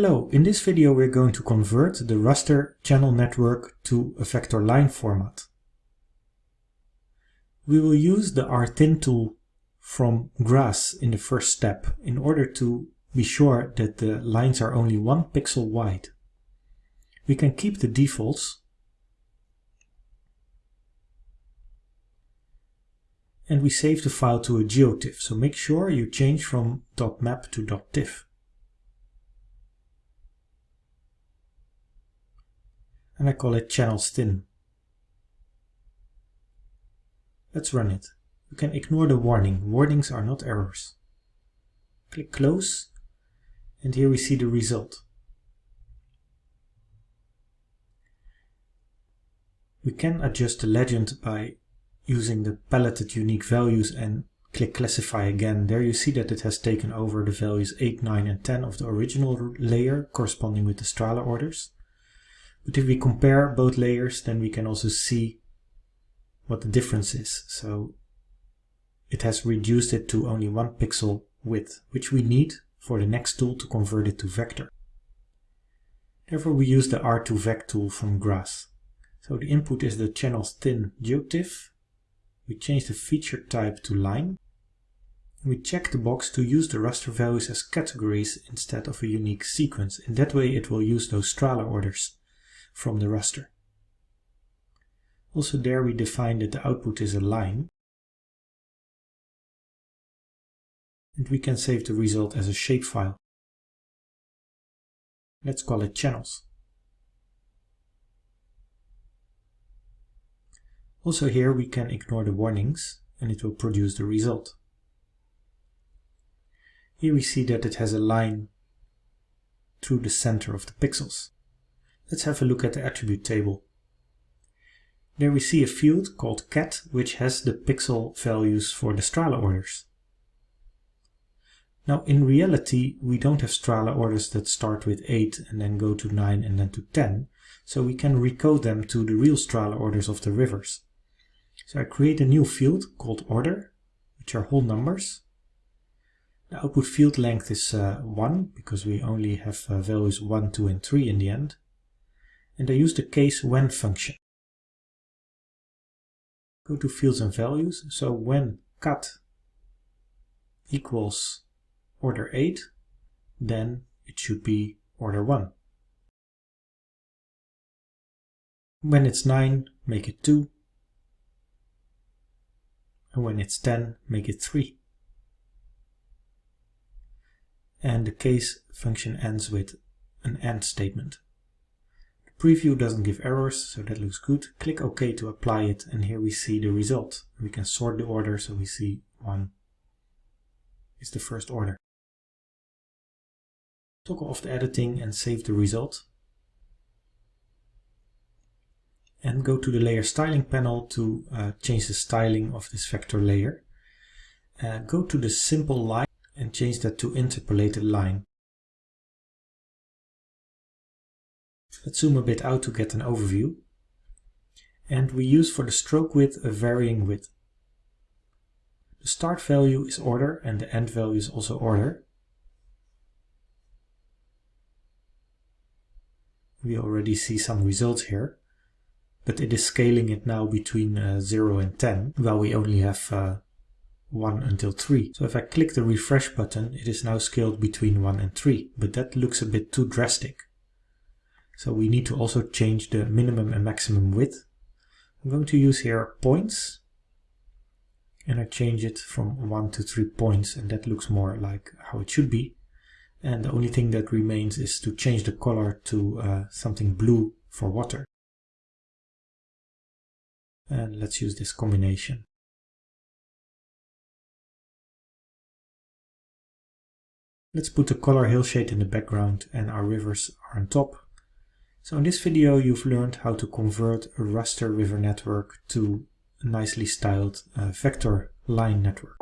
Hello, in this video we're going to convert the raster channel network to a vector line format. We will use the r.thin tool from GRASS in the first step in order to be sure that the lines are only one pixel wide. We can keep the defaults and we save the file to a geotiff, so make sure you change from .map to .tiff. and I call it channels thin. Let's run it. You can ignore the warning. Warnings are not errors. Click close and here we see the result. We can adjust the legend by using the paletted unique values and click classify again. There you see that it has taken over the values 8, 9 and 10 of the original layer corresponding with the Strahler orders. But if we compare both layers, then we can also see what the difference is. So it has reduced it to only one pixel width, which we need for the next tool to convert it to vector. Therefore we use the r.to.vect tool from GRASS. So the input is the channels thin geotiff. We change the feature type to line. We check the box to use the raster values as categories instead of a unique sequence. In that way it will use those Strahler orders from the raster. Also there we define that the output is a line. And we can save the result as a shapefile. Let's call it channels. Also here we can ignore the warnings and it will produce the result. Here we see that it has a line through the center of the pixels. Let's have a look at the attribute table. There we see a field called cat which has the pixel values for the Strahler orders. Now in reality we don't have Strahler orders that start with 8 and then go to 9 and then to 10, so we can recode them to the real Strahler orders of the rivers. So I create a new field called order, which are whole numbers. The output field length is uh, 1 because we only have uh, values 1, 2 and 3 in the end and I use the case when function. Go to fields and values, so when cat equals order 8, then it should be order 1. When it's 9, make it 2. And when it's 10, make it 3. And the case function ends with an END statement. Preview doesn't give errors, so that looks good. Click OK to apply it, and here we see the result. We can sort the order, so we see one is the first order. Toggle off the editing and save the result. And go to the layer styling panel to uh, change the styling of this vector layer. Uh, go to the simple line and change that to interpolated line. Let's zoom a bit out to get an overview. And we use for the stroke width a varying width. The start value is order and the end value is also order. We already see some results here, but it is scaling it now between uh, 0 and 10, while we only have uh, 1 until 3. So if I click the refresh button, it is now scaled between 1 and 3, but that looks a bit too drastic. So we need to also change the minimum and maximum width. I'm going to use here points and I change it from 1 to 3 points and that looks more like how it should be. And the only thing that remains is to change the color to uh, something blue for water. And let's use this combination. Let's put the color hillshade in the background and our rivers are on top. So in this video you've learned how to convert a raster river network to a nicely styled uh, vector line network.